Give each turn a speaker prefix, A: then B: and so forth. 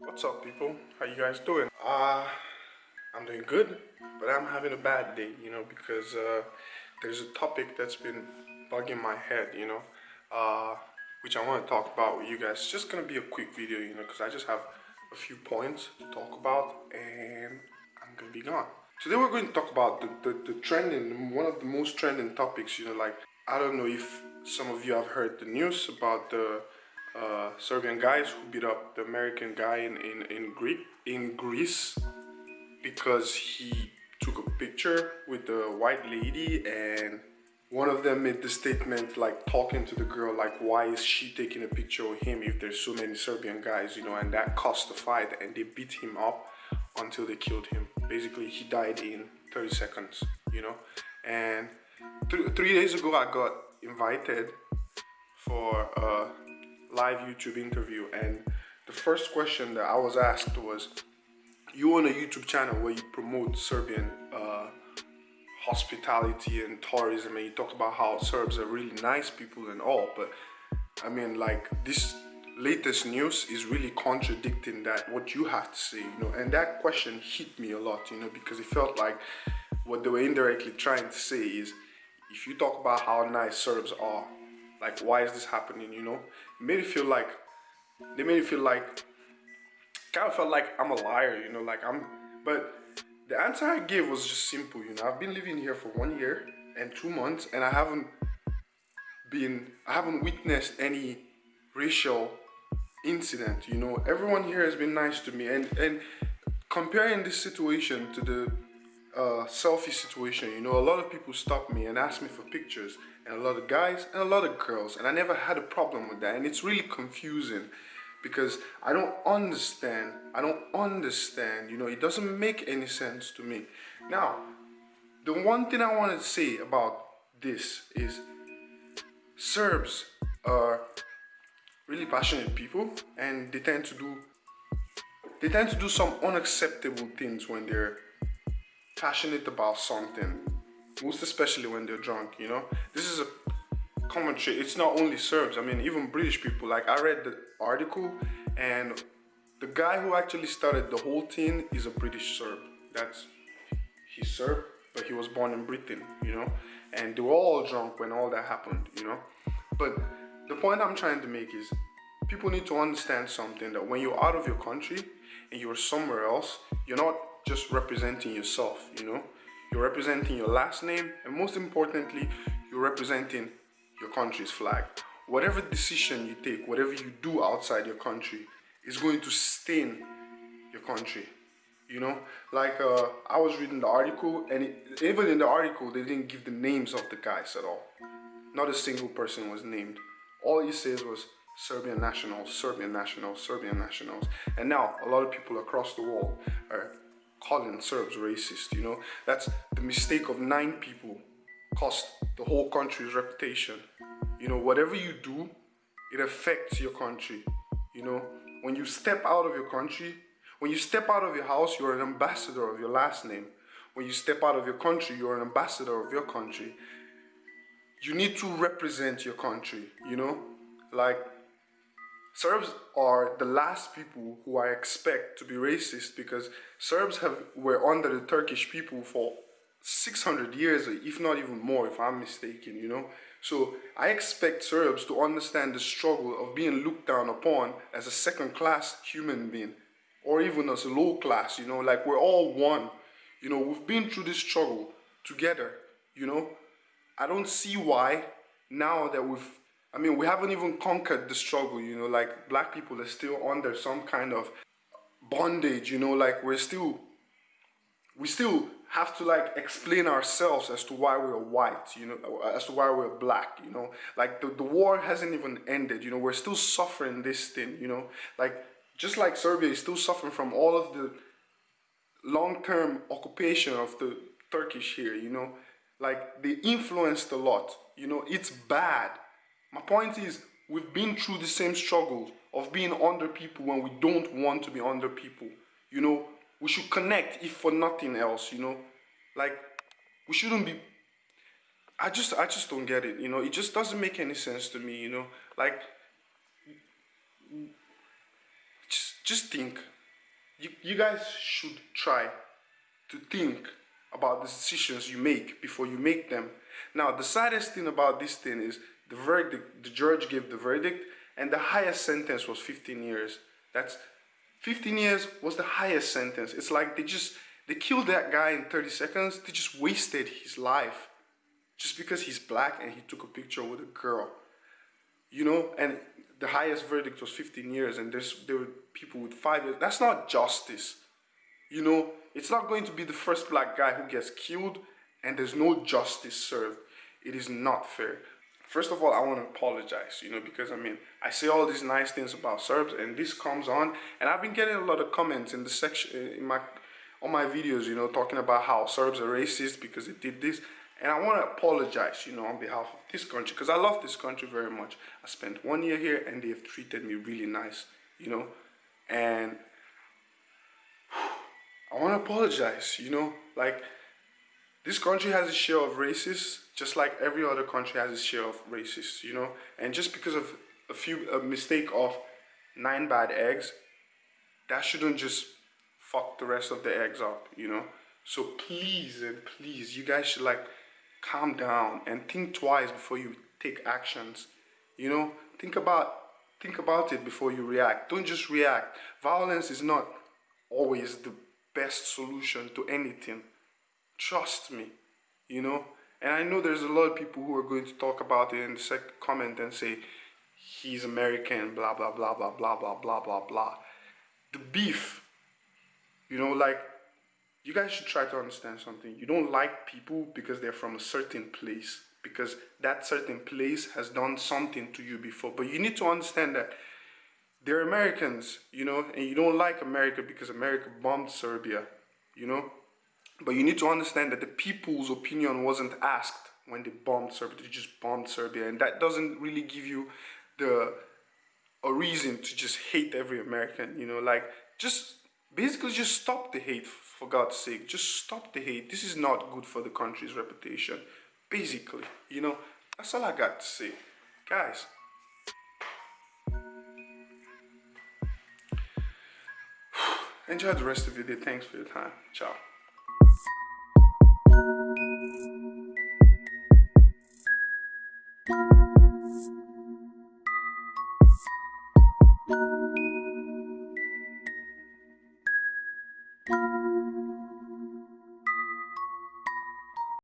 A: What's up people? How you guys doing? Uh, I'm doing good, but I'm having a bad day, you know, because uh, there's a topic that's been bugging my head, you know, uh, which I want to talk about with you guys. It's just going to be a quick video, you know, because I just have a few points to talk about and I'm going to be gone. Today we're going to talk about the, the, the trending, one of the most trending topics, you know, like, I don't know if some of you have heard the news about the uh, Serbian guys who beat up the American guy in, in, in, Greek, in Greece because he took a picture with the white lady and one of them made the statement like talking to the girl like why is she taking a picture of him if there's so many Serbian guys? You know and that caused the fight and they beat him up until they killed him. Basically he died in 30 seconds you know? And th three days ago I got invited for a live YouTube interview and the first question that I was asked was you own a YouTube channel where you promote Serbian uh, hospitality and tourism and you talk about how Serbs are really nice people and all but I mean like this latest news is really contradicting that what you have to say you know? And that question hit me a lot you know because it felt like what they were indirectly trying to say is if you talk about how nice Serbs are like why is this happening you know? It made it feel like they made it feel like kind of felt like I'm a liar you know like I'm but the answer I gave was just simple you know? I've been living here for one year and two months and I haven't been I haven't witnessed any racial incident you know? Everyone here has been nice to me and and comparing this situation to the uh, selfie situation you know a lot of people stop me and ask me for pictures and a lot of guys and a lot of girls and I never had a problem with that and it's really confusing because I don't understand I don't understand you know it doesn't make any sense to me. Now the one thing I want to say about this is Serbs are really passionate people and they tend to do they tend to do some unacceptable things when they're passionate about something most especially when they're drunk you know? This is a common trait it's not only serbs i mean even british people. Like i read the article and the guy who actually started the whole thing is a british serb. That's he's serb but he was born in britain you know? And they were all drunk when all that happened you know? But the point i'm trying to make is people need to understand something that when you're out of your country and you're somewhere else you're not just representing yourself you know you're representing your last name, and most importantly, you're representing your country's flag. Whatever decision you take, whatever you do outside your country, is going to stain your country. You know, like uh, I was reading the article, and it, even in the article, they didn't give the names of the guys at all. Not a single person was named. All he says was Serbian nationals, Serbian nationals, Serbian nationals. And now a lot of people across the world are calling Serbs racist, you know. That's the mistake of nine people cost the whole country's reputation. You know, whatever you do, it affects your country. You know, when you step out of your country, when you step out of your house, you're an ambassador of your last name. When you step out of your country, you're an ambassador of your country. You need to represent your country, you know? Like, Serbs are the last people who I expect to be racist because Serbs have were under the Turkish people for 600 years, if not even more, if I'm mistaken, you know. So I expect Serbs to understand the struggle of being looked down upon as a second-class human being, or even as a low class, you know, like we're all one. You know, we've been through this struggle together, you know. I don't see why now that we've I mean, we haven't even conquered the struggle, you know, like black people are still under some kind of bondage, you know, like we're still, we still have to like explain ourselves as to why we're white, you know, as to why we're black, you know, like the, the war hasn't even ended, you know, we're still suffering this thing, you know, like just like Serbia is still suffering from all of the long-term occupation of the Turkish here, you know, like they influenced a lot, you know, it's bad my point is, we've been through the same struggle of being under people when we don't want to be under people. You know, we should connect if for nothing else, you know. Like, we shouldn't be... I just, I just don't get it, you know. It just doesn't make any sense to me, you know. Like, just just think. You you guys should try to think about the decisions you make before you make them. Now, the saddest thing about this thing is the verdict, the judge gave the verdict, and the highest sentence was 15 years. That's 15 years was the highest sentence. It's like they just they killed that guy in 30 seconds. They just wasted his life just because he's black and he took a picture with a girl. You know, and the highest verdict was 15 years, and there's there were people with five years. That's not justice. You know, it's not going to be the first black guy who gets killed and there's no justice served. It is not fair. First of all, I want to apologize, you know, because I mean, I say all these nice things about Serbs and this comes on and I've been getting a lot of comments in the section, eh, in my, on my videos, you know, talking about how Serbs are racist because they did this. And I want to apologize, you know, on behalf of this country because I love this country very much. I spent one year here and they have treated me really nice, you know, and I want to apologize, you know, like this country has a share of racists, just like every other country has a share of racists, you know, and just because of a few a mistake of nine bad eggs, that shouldn't just fuck the rest of the eggs up, you know. So please and please, you guys should like calm down and think twice before you take actions. You know, think about think about it before you react. Don't just react. Violence is not always the best solution to anything. Trust me, you know. And I know there's a lot of people who are going to talk about it in the second comment and say he's American, blah blah blah blah blah blah blah blah blah. The beef, you know, like you guys should try to understand something. You don't like people because they're from a certain place, because that certain place has done something to you before. But you need to understand that they're Americans, you know, and you don't like America because America bombed Serbia, you know. But you need to understand that the people's opinion wasn't asked when they bombed Serbia. They just bombed Serbia, and that doesn't really give you the a reason to just hate every American. You know, like just basically just stop the hate for God's sake. Just stop the hate. This is not good for the country's reputation. Basically, you know, that's all I got to say, guys. Enjoy the rest of your day. Thanks for your time. Ciao.